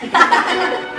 Ha ha ha ha!